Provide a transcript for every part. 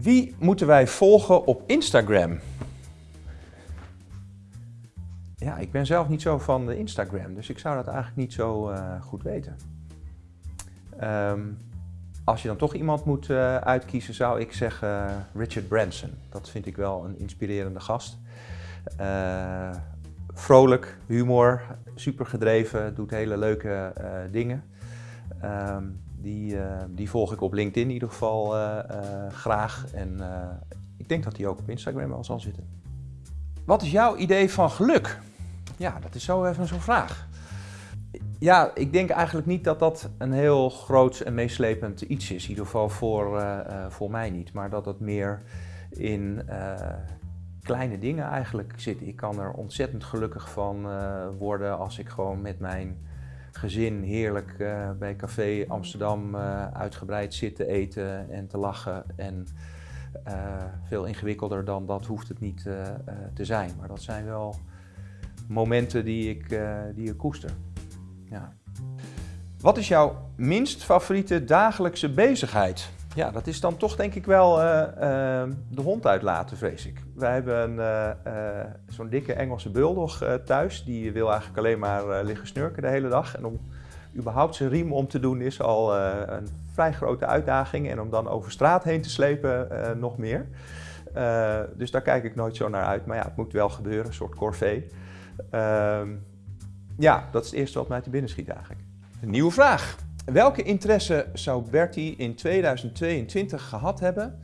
Wie moeten wij volgen op Instagram? Ja, ik ben zelf niet zo van de Instagram, dus ik zou dat eigenlijk niet zo uh, goed weten. Um, als je dan toch iemand moet uh, uitkiezen, zou ik zeggen uh, Richard Branson. Dat vind ik wel een inspirerende gast. Vrolijk, humor, super gedreven, doet hele leuke dingen. Um, die, die volg ik op LinkedIn in ieder geval graag. En ik denk dat hij ook op Instagram wel zal zitten. Wat is jouw idee van geluk? Ja, dat is zo even zo'n vraag. Ja, ik denk eigenlijk niet dat dat een heel groot en meeslepend iets is. In ieder geval voor, voor mij niet. Maar dat het meer in kleine dingen eigenlijk zit. Ik kan er ontzettend gelukkig van worden als ik gewoon met mijn gezin heerlijk bij Café Amsterdam uitgebreid zit te eten en te lachen. En veel ingewikkelder dan dat hoeft het niet te zijn. Maar dat zijn wel momenten die ik, die ik koester. Ja. Wat is jouw minst favoriete dagelijkse bezigheid? Ja, dat is dan toch denk ik wel uh, uh, de hond uitlaten, vrees ik. Wij hebben uh, zo'n dikke Engelse bulldog thuis. Die wil eigenlijk alleen maar liggen snurken de hele dag. En om überhaupt zijn riem om te doen is al een vrij grote uitdaging. En om dan over straat heen te slepen nog meer. dus daar kijk ik nooit zo naar uit. Maar ja, het moet wel gebeuren, een soort corvée. Ehm, ja, dat is het eerste wat mij te binnen schiet eigenlijk. Een nieuwe vraag. Welke interesse zou Bertie in 2022 gehad hebben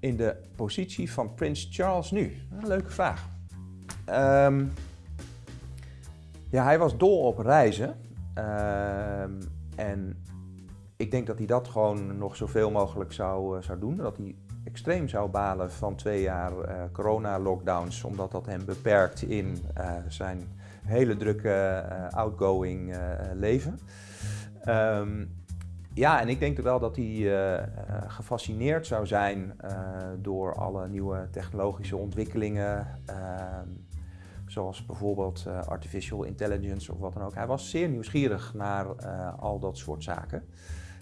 in de positie van Prins Charles nu? Een leuke vraag. Um, ja, hij was dol op reizen. Um, en ik denk dat hij dat gewoon nog zoveel mogelijk zou, uh, zou doen. Dat hij extreem zou balen van twee jaar uh, corona-lockdowns, omdat dat hem beperkt in uh, zijn hele drukke outgoing leven. Um, ja, en ik denk wel dat hij uh, gefascineerd zou zijn door alle nieuwe technologische ontwikkelingen. Ehm, zoals bijvoorbeeld artificial intelligence of wat dan ook. Hij was zeer nieuwsgierig naar al dat soort zaken.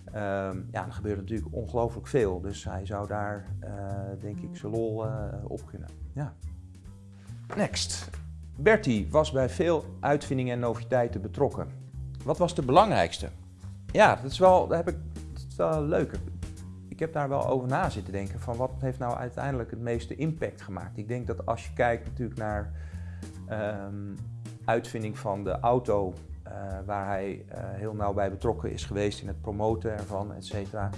Um, ja, er gebeurt natuurlijk ongelooflijk veel, dus hij zou daar denk ik zijn lol op kunnen. Ja. Next. Bertie was bij veel uitvindingen en noviteiten betrokken. Wat was de belangrijkste? Ja, dat is wel, dat heb ik, dat is wel leuk. Ik heb daar wel over na zitten denken van wat heeft nou uiteindelijk het meeste impact gemaakt. Ik denk dat als je kijkt natuurlijk naar um, uitvinding van de auto, uh, waar hij uh, heel nauw bij betrokken is geweest in het promoten ervan, et cetera.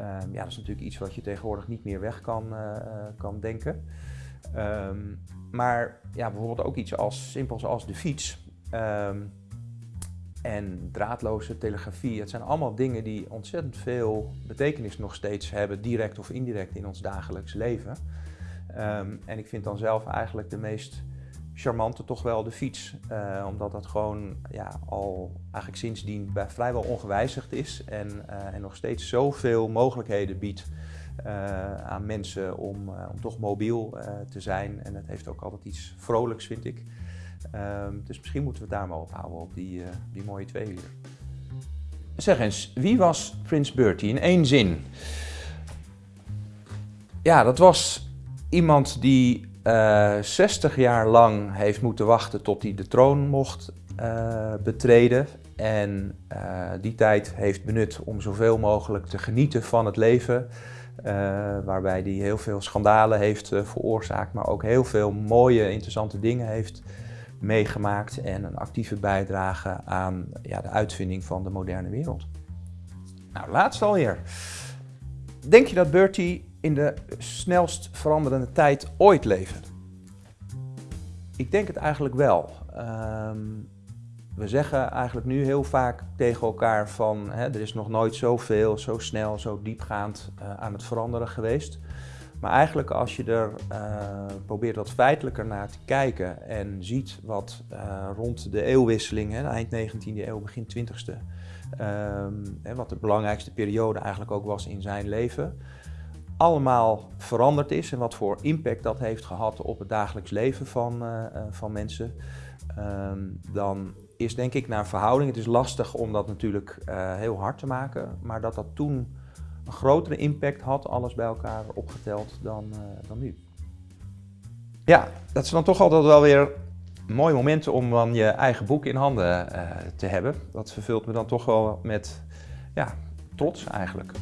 Um, ja, dat is natuurlijk iets wat je tegenwoordig niet meer weg kan, uh, kan denken. Um, maar ja, bijvoorbeeld ook iets als simpels als de fiets um, en draadloze telegrafie. Het zijn allemaal dingen die ontzettend veel betekenis nog steeds hebben, direct of indirect in ons dagelijks leven. Um, en ik vind dan zelf eigenlijk de meest charmante toch wel de fiets. Uh, omdat dat gewoon ja, al eigenlijk sindsdien bij vrijwel ongewijzigd is en, uh, en nog steeds zoveel mogelijkheden biedt uh, aan mensen om, om toch mobiel te zijn. En het heeft ook altijd iets vrolijks, vind ik. Ehm, dus misschien moeten we het daar maar op houden, op die, die mooie twee. Zeg eens, wie was Prins Bertie in één zin? Ja, dat was iemand die 60 jaar lang heeft moeten wachten tot hij de troon mocht betreden. En die tijd heeft benut om zoveel mogelijk te genieten van het leven. Uh, waarbij hij heel veel schandalen heeft uh, veroorzaakt, maar ook heel veel mooie, interessante dingen heeft meegemaakt en een actieve bijdrage aan ja, de uitvinding van de moderne wereld. Nou, laatst alweer. Denk je dat Bertie in de snelst veranderende tijd ooit leefde? Ik denk het eigenlijk wel. Um, we zeggen eigenlijk nu heel vaak tegen elkaar van hè, er is nog nooit zoveel, zo snel, zo diepgaand uh, aan het veranderen geweest. Maar eigenlijk als je er uh, probeert wat feitelijker naar te kijken en ziet wat uh, rond de eeuwwisseling, hè, eind 19e eeuw, begin 20e, um, hè, wat de belangrijkste periode eigenlijk ook was in zijn leven, allemaal veranderd is en wat voor impact dat heeft gehad op het dagelijks leven van, van mensen, um, dan is denk ik naar verhouding. Het is lastig om dat natuurlijk heel hard te maken, maar dat dat toen een grotere impact had, alles bij elkaar opgeteld, dan, uh, dan nu. Ja, dat is dan toch altijd wel weer mooie momenten om dan je eigen boek in handen uh, te hebben. Dat vervult me dan toch wel met ja, trots eigenlijk.